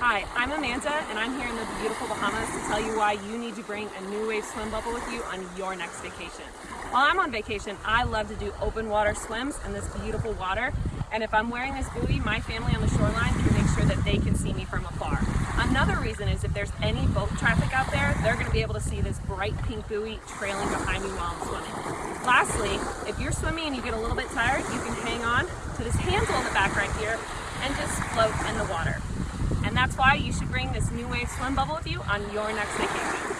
Hi, I'm Amanda and I'm here in the beautiful Bahamas to tell you why you need to bring a New Wave swim bubble with you on your next vacation. While I'm on vacation, I love to do open water swims in this beautiful water. And if I'm wearing this buoy, my family on the shoreline can make sure that they can see me from afar. Another reason is if there's any boat traffic out there, they're gonna be able to see this bright pink buoy trailing behind me while I'm swimming. Lastly, if you're swimming and you get a little bit tired, you can hang on to this handle in the back right here and just float in the water. Why you should bring this New Wave swim bubble with you on your next vacation.